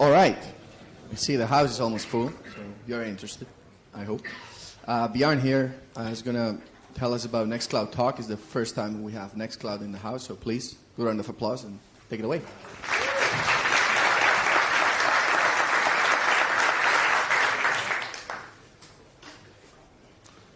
All right. You see, the house is almost full, so you're interested, I hope. Uh, Bjorn here uh, is going to tell us about Nextcloud Talk. It's the first time we have Nextcloud in the house, so please, good round of applause and take it away.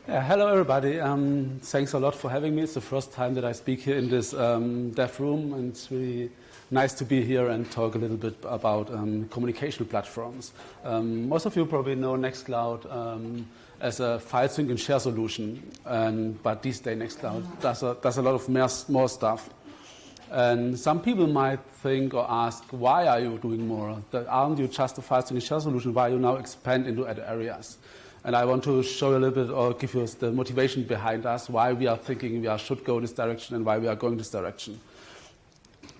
Yeah, hello everybody. Um, thanks a lot for having me. It's the first time that I speak here in this um, dev room, and it's really nice to be here and talk a little bit about um, communication platforms. Um, most of you probably know Nextcloud um, as a file sync and share solution, and, but these days Nextcloud does a, does a lot of more, more stuff. And some people might think or ask, why are you doing more? Aren't you just a file sync and share solution? Why you now expand into other areas? And I want to show you a little bit or give you the motivation behind us, why we are thinking we are, should go this direction and why we are going this direction.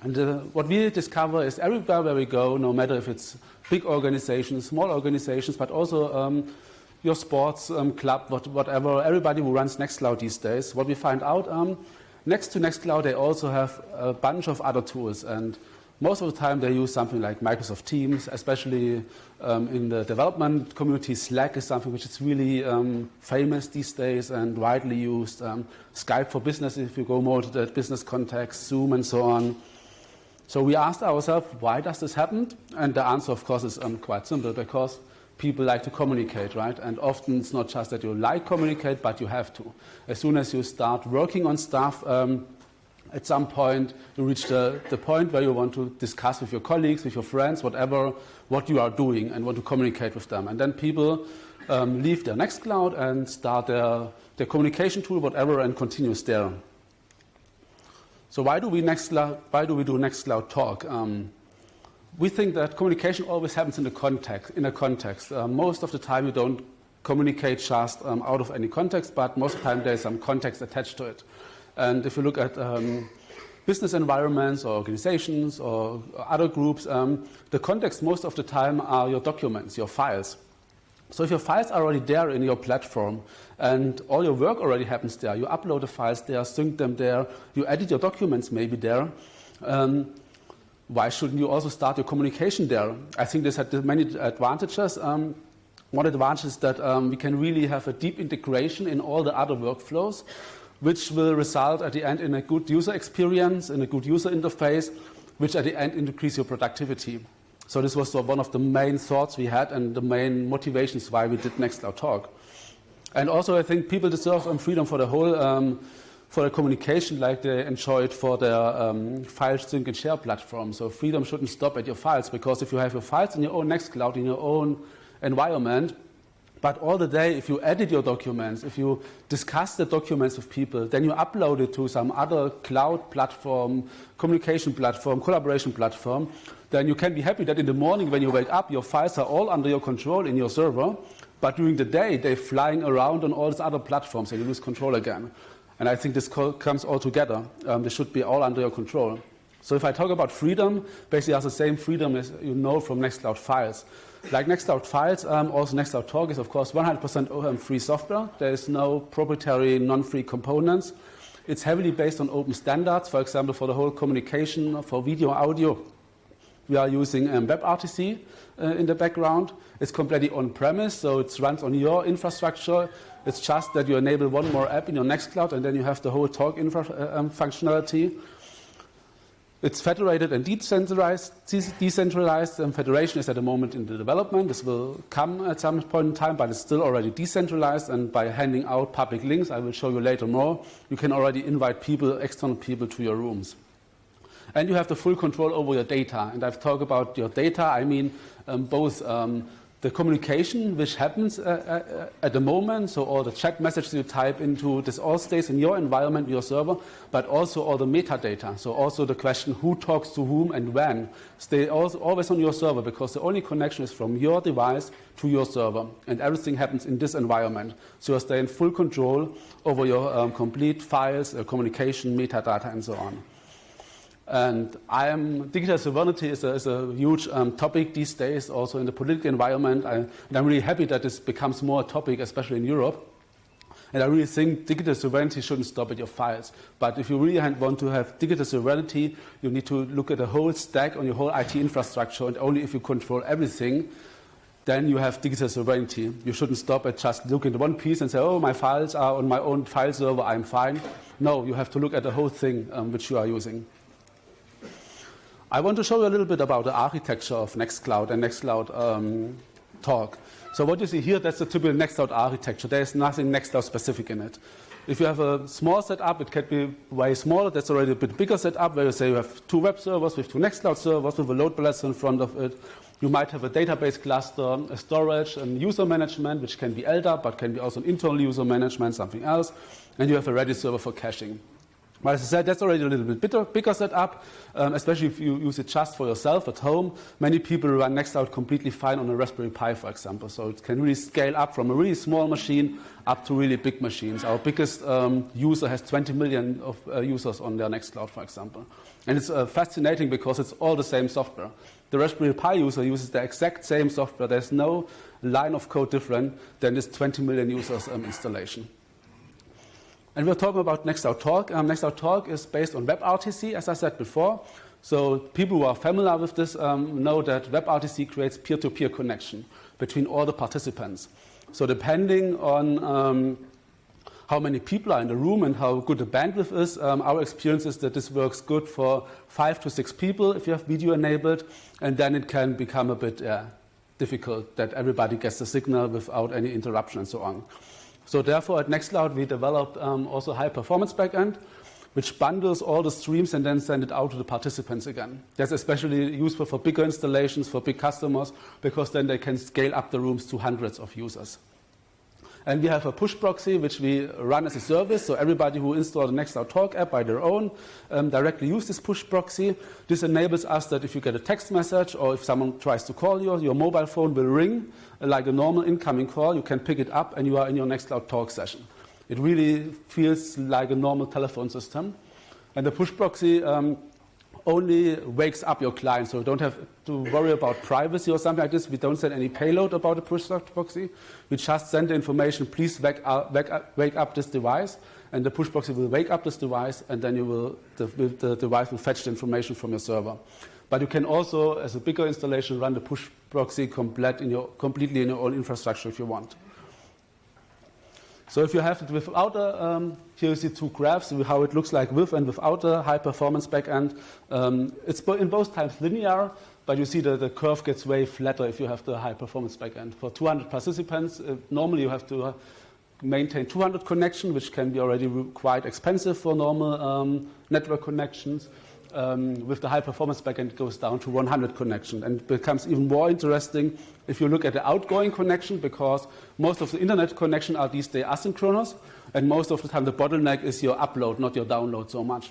And uh, what we discover is everywhere where we go, no matter if it's big organizations, small organizations, but also um, your sports um, club, what, whatever, everybody who runs Nextcloud these days, what we find out, um, next to Nextcloud, they also have a bunch of other tools. And most of the time, they use something like Microsoft Teams, especially um, in the development community. Slack is something which is really um, famous these days and widely used. Um, Skype for business, if you go more to the business context, Zoom, and so on. So we asked ourselves, why does this happen? And the answer, of course, is um, quite simple because people like to communicate, right? And often it's not just that you like communicate, but you have to. As soon as you start working on stuff, um, at some point you reach the, the point where you want to discuss with your colleagues, with your friends, whatever, what you are doing and want to communicate with them. And then people um, leave their Nextcloud and start their, their communication tool, whatever, and continues there. So why do we Nextcloud, why do we do Nextcloud talk? Um, we think that communication always happens in a context. In a context, uh, most of the time you don't communicate just um, out of any context, but most of the time there's some context attached to it. And if you look at um, business environments or organizations or other groups, um, the context most of the time are your documents, your files. So if your files are already there in your platform and all your work already happens there, you upload the files there, sync them there, you edit your documents maybe there, um, why shouldn't you also start your communication there? I think this had many advantages. Um, one advantage is that um, we can really have a deep integration in all the other workflows which will result at the end in a good user experience, in a good user interface, which at the end increase your productivity. So this was one of the main thoughts we had and the main motivations why we did Nextcloud Talk. And also I think people deserve freedom for the whole, um, for the communication like they enjoy it for their um, file sync and share platform. So freedom shouldn't stop at your files because if you have your files in your own Nextcloud, in your own environment, but all the day, if you edit your documents, if you discuss the documents with people, then you upload it to some other cloud platform, communication platform, collaboration platform, then you can be happy that in the morning when you wake up, your files are all under your control in your server, but during the day, they're flying around on all these other platforms and you lose control again. And I think this comes all together. Um, they should be all under your control. So if I talk about freedom, basically has the same freedom as you know from Nextcloud files. Like Nextcloud Files, um, also Nextcloud Talk is of course 100% free software. There is no proprietary non-free components. It's heavily based on open standards. For example, for the whole communication, for video, audio, we are using um, WebRTC uh, in the background. It's completely on-premise, so it runs on your infrastructure. It's just that you enable one more app in your Nextcloud, and then you have the whole Talk infra uh, um, functionality. It's federated and decentralized. decentralized. And federation is at the moment in the development. This will come at some point in time, but it's still already decentralized. And by handing out public links, I will show you later more, you can already invite people, external people to your rooms. And you have the full control over your data. And I've talked about your data. I mean um, both um, the communication which happens uh, uh, at the moment, so all the chat messages you type into, this all stays in your environment, your server, but also all the metadata. So also the question who talks to whom and when stay always on your server because the only connection is from your device to your server and everything happens in this environment. So you stay in full control over your um, complete files, uh, communication, metadata and so on. And I am, digital sovereignty is a, is a huge um, topic these days, also in the political environment. I, and I'm really happy that this becomes more a topic, especially in Europe. And I really think digital sovereignty shouldn't stop at your files. But if you really want to have digital sovereignty, you need to look at the whole stack on your whole IT infrastructure. And only if you control everything, then you have digital sovereignty. You shouldn't stop at just looking at one piece and say, oh, my files are on my own file server, I'm fine. No, you have to look at the whole thing um, which you are using. I want to show you a little bit about the architecture of Nextcloud and Nextcloud um, talk. So what you see here, that's the typical Nextcloud architecture. There's nothing Nextcloud specific in it. If you have a small setup, it can be way smaller. That's already a bit bigger setup where you say you have two web servers with two Nextcloud servers with a load balancer in front of it. You might have a database cluster, a storage, and user management, which can be LDAP, but can be also an internal user management, something else. And you have a Redis server for caching. But as I said, that's already a little bit bigger, bigger setup, um, especially if you use it just for yourself at home. Many people run Nextcloud completely fine on a Raspberry Pi, for example. So it can really scale up from a really small machine up to really big machines. Our biggest um, user has 20 million of uh, users on their Nextcloud, for example. And it's uh, fascinating because it's all the same software. The Raspberry Pi user uses the exact same software. There's no line of code different than this 20 million users um, installation. And we're talking about Nextcloud Talk. Um, Nextcloud Talk is based on WebRTC, as I said before. So people who are familiar with this um, know that WebRTC creates peer-to-peer -peer connection between all the participants. So depending on um, how many people are in the room and how good the bandwidth is, um, our experience is that this works good for five to six people if you have video enabled, and then it can become a bit uh, difficult that everybody gets the signal without any interruption and so on. So therefore, at Nextcloud, we developed um, also high-performance backend, which bundles all the streams and then send it out to the participants again. That's especially useful for bigger installations, for big customers, because then they can scale up the rooms to hundreds of users. And we have a push proxy, which we run as a service. So everybody who installs the Nextcloud Talk app by their own um, directly use this push proxy. This enables us that if you get a text message or if someone tries to call you, your mobile phone will ring like a normal incoming call. You can pick it up and you are in your Nextcloud Talk session. It really feels like a normal telephone system. And the push proxy um, only wakes up your client, so you don't have to worry about privacy or something like this. We don't send any payload about the push proxy. We just send the information, please wake up, wake up, wake up this device, and the push proxy will wake up this device, and then you will, the, the device will fetch the information from your server. But you can also, as a bigger installation, run the push proxy complete in your, completely in your own infrastructure if you want. So if you have it without a, um, here you see two graphs, how it looks like with and without a high performance backend. Um, it's in both times linear, but you see that the curve gets way flatter if you have the high performance backend. For 200 participants, uh, normally you have to uh, maintain 200 connections, which can be already quite expensive for normal um, network connections um, with the high performance backend, goes down to 100 connection and becomes even more interesting if you look at the outgoing connection because most of the internet connection are these days asynchronous and most of the time the bottleneck is your upload, not your download so much.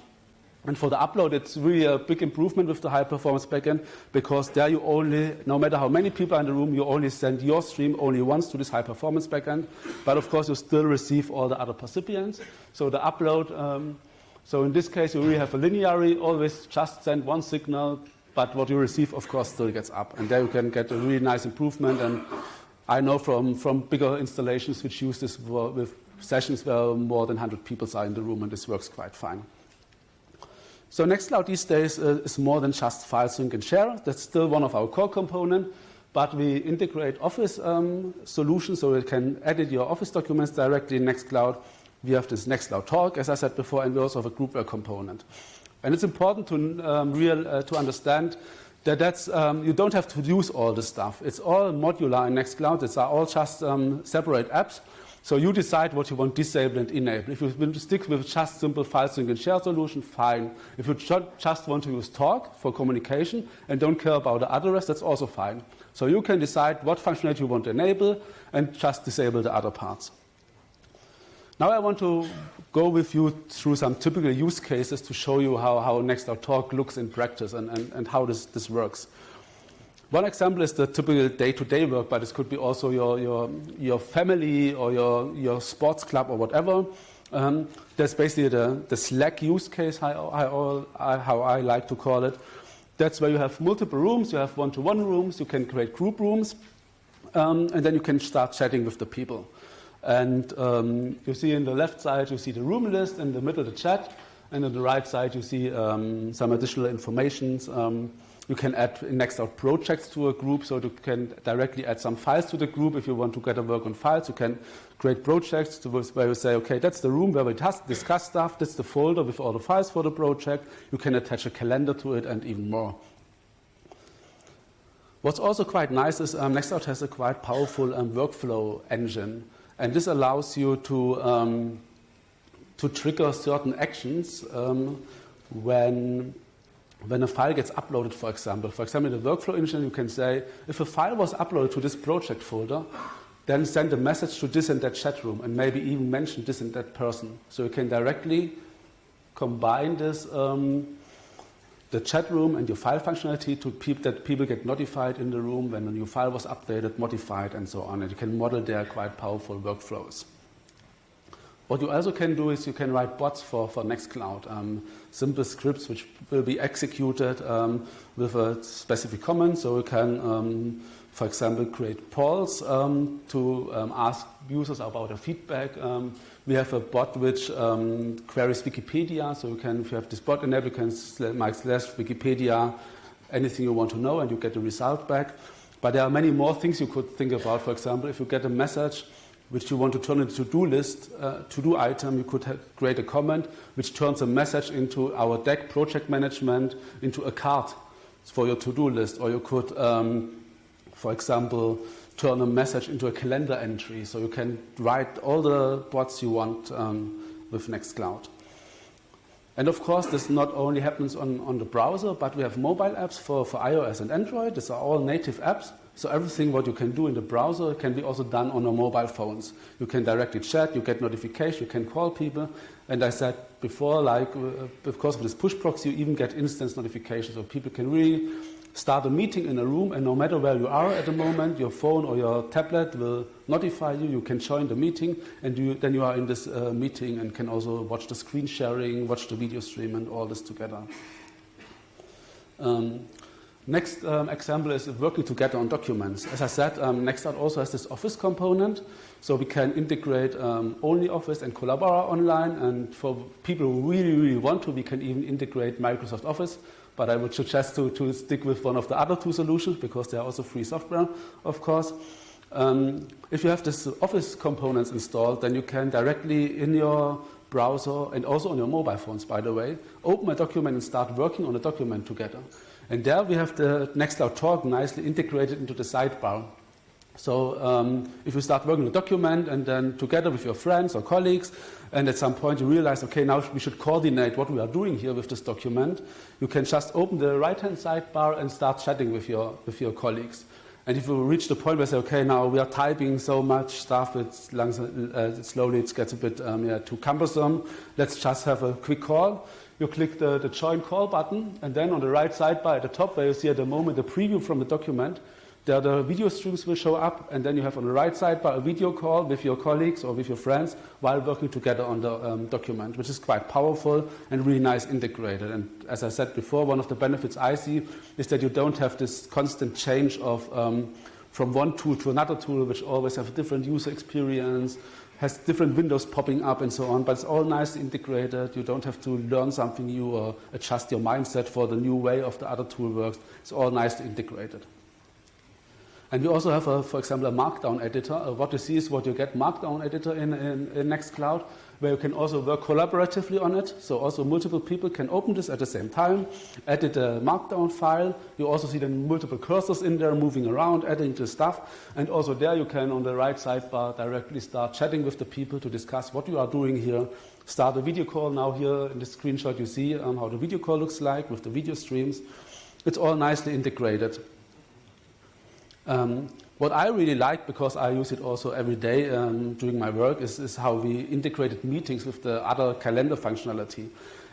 And for the upload, it's really a big improvement with the high performance backend because there you only, no matter how many people are in the room, you only send your stream only once to this high performance backend. But of course, you still receive all the other recipients. So the upload um, so in this case, you really have a linearly, always just send one signal, but what you receive, of course, still gets up. And there you can get a really nice improvement. And I know from, from bigger installations which use this with sessions where more than 100 people are in the room, and this works quite fine. So Nextcloud these days uh, is more than just file sync and share. That's still one of our core components, but we integrate Office um, solutions so you can edit your Office documents directly in Nextcloud we have this next Nextcloud Talk, as I said before, and we also have a groupware component. And it's important to, um, real, uh, to understand that that's, um, you don't have to use all this stuff. It's all modular in Nextcloud. It's all just um, separate apps. So you decide what you want disable and enable. If you stick with just simple file sync and share solution, fine. If you just want to use Talk for communication and don't care about the other rest, that's also fine. So you can decide what functionality you want to enable and just disable the other parts. Now I want to go with you through some typical use cases to show you how, how Nextcloud Talk looks in practice and, and, and how this, this works. One example is the typical day-to-day -day work, but this could be also your, your, your family or your, your sports club or whatever. Um, that's basically the, the Slack use case, how I, I, how I like to call it. That's where you have multiple rooms, you have one-to-one -one rooms, you can create group rooms, um, and then you can start chatting with the people. And um, you see in the left side, you see the room list, in the middle, the chat, and on the right side, you see um, some additional informations. Um, you can add in Nextcloud projects to a group, so you can directly add some files to the group. If you want to get a work on files, you can create projects to where you say, okay, that's the room where we discuss stuff, that's the folder with all the files for the project. You can attach a calendar to it and even more. What's also quite nice is um, Nextcloud has a quite powerful um, workflow engine, and this allows you to um, to trigger certain actions um, when when a file gets uploaded, for example. For example, in the workflow engine, you can say, if a file was uploaded to this project folder, then send a message to this and that chat room, and maybe even mention this and that person. So you can directly combine this, um, the chat room and your file functionality to that people get notified in the room when a new file was updated, modified, and so on. And you can model their quite powerful workflows. What you also can do is you can write bots for, for Nextcloud, um, simple scripts which will be executed um, with a specific command. So you can, um, for example, create polls um, to um, ask users about their feedback. Um, we have a bot which queries Wikipedia. So you can, if you have this bot enabled, you can slash Wikipedia anything you want to know and you get the result back. But there are many more things you could think about. For example, if you get a message which you want to turn into a to-do list, uh, to-do item, you could create a comment which turns a message into our deck project management into a card for your to-do list. Or you could, um, for example, turn a message into a calendar entry. So you can write all the bots you want um, with Nextcloud. And of course, this not only happens on, on the browser, but we have mobile apps for, for iOS and Android. These are all native apps. So everything what you can do in the browser can be also done on your mobile phones. You can directly chat, you get notification, you can call people. And I said before, like, uh, because of this push proxy, you even get instance notifications. So people can really start a meeting in a room, and no matter where you are at the moment, your phone or your tablet will notify you. You can join the meeting, and you, then you are in this uh, meeting and can also watch the screen sharing, watch the video stream, and all this together. Um, Next um, example is working together on documents. As I said, um, Nextcloud also has this Office component, so we can integrate um, OnlyOffice and Collabora online. And for people who really, really want to, we can even integrate Microsoft Office. But I would suggest to, to stick with one of the other two solutions because they are also free software, of course. Um, if you have this Office components installed, then you can directly in your browser and also on your mobile phones, by the way, open a document and start working on a document together. And there we have the Nextcloud Talk nicely integrated into the sidebar. So um, if you start working on a document and then together with your friends or colleagues, and at some point you realize, okay, now we should coordinate what we are doing here with this document, you can just open the right-hand sidebar and start chatting with your, with your colleagues. And if you reach the point where you say, okay, now we are typing so much stuff, it's uh, slowly it gets a bit um, yeah, too cumbersome, let's just have a quick call you click the, the join call button, and then on the right sidebar at the top where you see at the moment the preview from the document, there the video streams will show up, and then you have on the right sidebar a video call with your colleagues or with your friends while working together on the um, document, which is quite powerful and really nice integrated. And as I said before, one of the benefits I see is that you don't have this constant change of um, from one tool to another tool, which always have a different user experience, has different windows popping up and so on, but it's all nicely integrated. You don't have to learn something new or adjust your mindset for the new way of the other tool works. It's all nicely integrated. And we also have, a, for example, a Markdown editor. Uh, what you see is what you get Markdown editor in, in, in Nextcloud where you can also work collaboratively on it. So also multiple people can open this at the same time, edit a markdown file. You also see the multiple cursors in there moving around, adding the stuff. And also there you can, on the right sidebar, directly start chatting with the people to discuss what you are doing here. Start a video call. Now here in the screenshot you see um, how the video call looks like with the video streams. It's all nicely integrated. Um, what I really like, because I use it also every day um, during my work, is, is, how we integrated meetings with the other calendar functionality.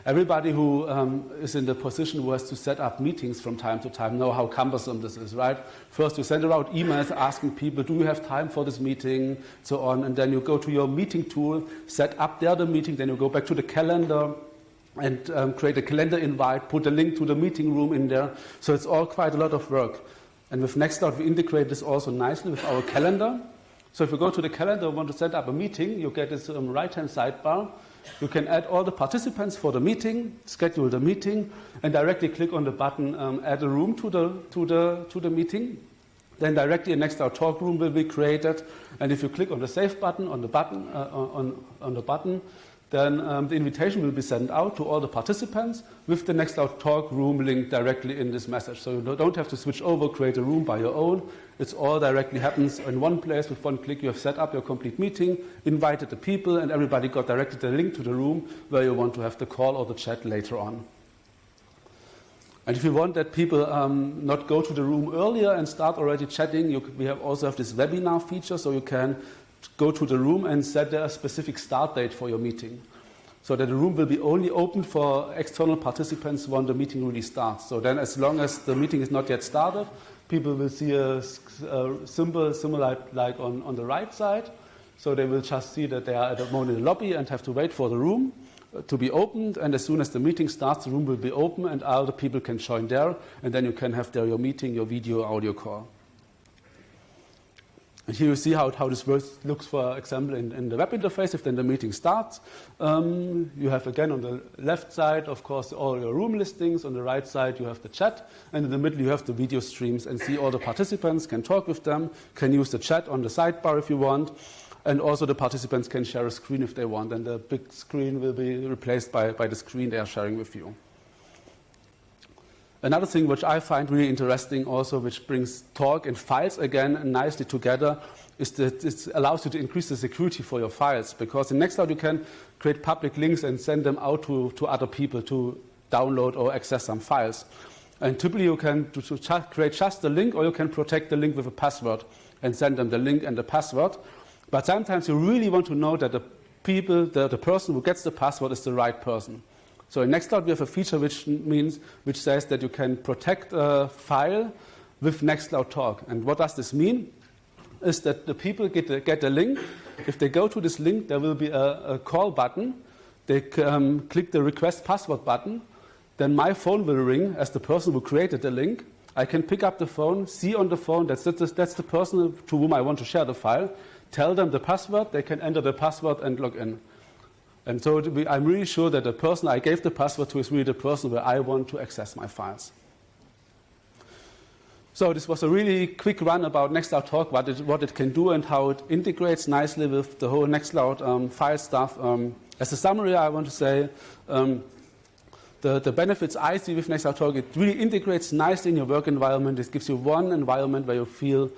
Everybody who um, is in the position who has to set up meetings from time to time know how cumbersome this is, right? First, you send out emails asking people, do you have time for this meeting, so on, and then you go to your meeting tool, set up there the meeting, then you go back to the calendar, and um, create a calendar invite, put a link to the meeting room in there. So it's all quite a lot of work. And with Nextcloud, we integrate this also nicely with our calendar. So if you go to the calendar and want to set up a meeting, you get this um, right-hand sidebar. You can add all the participants for the meeting, schedule the meeting, and directly click on the button um, add a room to the, to, the, to the meeting. Then directly a Nextcloud talk room will be created. And if you click on the save button on the button, uh, on, on the button then um, the invitation will be sent out to all the participants with the Nextcloud Talk room link directly in this message. So you don't have to switch over, create a room by your own. It's all directly happens in one place with one click. You have set up your complete meeting, invited the people, and everybody got directed the link to the room where you want to have the call or the chat later on. And if you want that people um, not go to the room earlier and start already chatting, you, we have also have this webinar feature, so you can go to the room and set a specific start date for your meeting. So that the room will be only open for external participants when the meeting really starts. So then, as long as the meeting is not yet started, people will see a, a symbol similar like on, on the right side. So they will just see that they are at the moment in the lobby and have to wait for the room uh, to be opened. And as soon as the meeting starts, the room will be open and other people can join there. And then you can have there your meeting, your video, audio call. And here you see how, how this looks, for example, in, in, the web interface. If then the meeting starts, um, you have again on the left side, of course, all your room listings. On the right side, you have the chat. And in the middle, you have the video streams and see all the participants, can talk with them, can use the chat on the sidebar if you want. And also the participants can share a screen if they want. And the big screen will be replaced by, by the screen they are sharing with you. Another thing which I find really interesting also, which brings talk and files again nicely together, is that it allows you to increase the security for your files. Because in Nextcloud you can create public links and send them out to, to other people to download or access some files. And typically you can create just the link or you can protect the link with a password and send them the link and the password. But sometimes you really want to know that the people, the, the person who gets the password is the right person. So in Nextcloud, we have a feature which means, which says that you can protect a file with Nextcloud Talk. And what does this mean? Is that the people get a, get a link. If they go to this link, there will be a, a call button. They um, click the request password button. Then my phone will ring as the person who created the link. I can pick up the phone, see on the phone that's, that's, that's the person to whom I want to share the file, tell them the password, they can enter the password and log in. And so I'm really sure that the person I gave the password to is really the person where I want to access my files. So this was a really quick run about Nextcloud Talk, what it, what it can do and how it integrates nicely with the whole Nextcloud um, file stuff. Um, as a summary, I want to say um, the, the benefits I see with Nextcloud Talk, it really integrates nicely in your work environment. It gives you one environment where you feel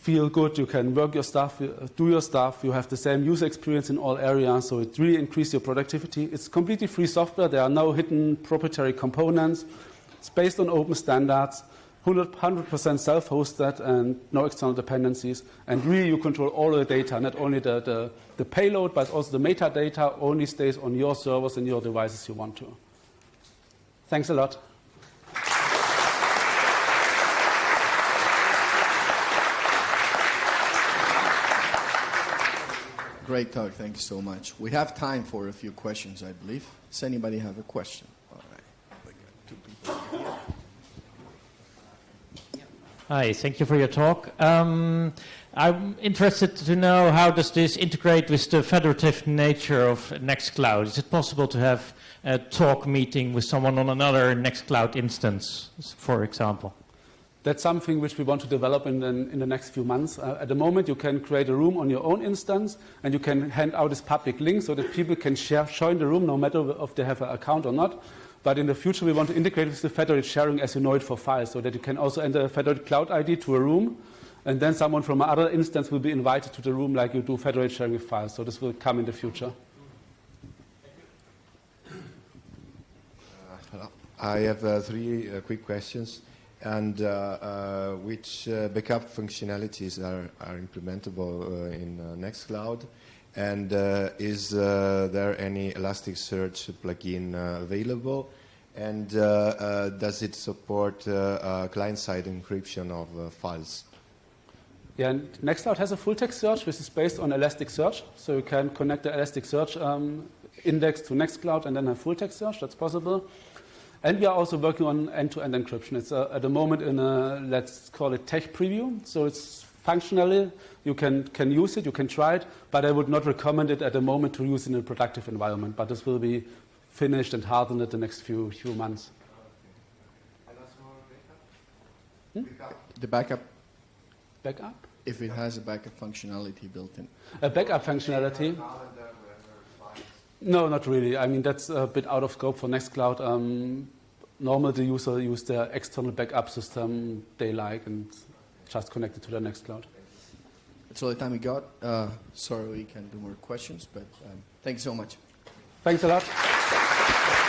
feel good, you can work your stuff, uh, do your stuff, you have the same user experience in all areas, so it really increases your productivity. It's completely free software, there are no hidden proprietary components. It's based on open standards, 100% self-hosted and no external dependencies. And really you control all the data, not only the, the, the payload, but also the metadata only stays on your servers and your devices you want to. Thanks a lot. Great talk. Thank you so much. We have time for a few questions, I believe. Does anybody have a question? All right. Hi, thank you for your talk. Um, I'm interested to know how does this integrate with the federative nature of Nextcloud? Is it possible to have a talk meeting with someone on another Nextcloud instance, for example? That's something which we want to develop in the, in the next few months. Uh, at the moment, you can create a room on your own instance, and you can hand out this public link so that people can share, join the room no matter if they have an account or not. But in the future, we want to integrate with the federated sharing as you know it for files, so that you can also enter a federated cloud ID to a room, and then someone from another instance will be invited to the room like you do federated sharing with files. So this will come in the future. Uh, I have uh, three uh, quick questions and uh, uh, which uh, backup functionalities are, are implementable uh, in uh, Nextcloud. And uh, is there any Elasticsearch plugin available? And does it support client-side encryption of files? Yeah, and Nextcloud has a full text search, which is based on Elasticsearch. So you can connect the Elasticsearch um, index to Nextcloud and then have full text search. That's possible. And we are also working on end-to-end encryption. It's uh, at the moment in a, let's call it tech preview. So it's functionally. You can, can use it, you can try it, but I would not recommend it at the moment to use in a productive environment. But this will be finished and hardened in the next few, few months. The backup, Backup? if it has a backup functionality built in. A backup functionality? No, not really. I mean, that's a bit out of scope for Nextcloud. Um, normally, the user use their external backup system they like and just connect it to their Nextcloud. That's all the time we got. Uh, sorry we can't do more questions, but um, thank you so much. Thanks a lot.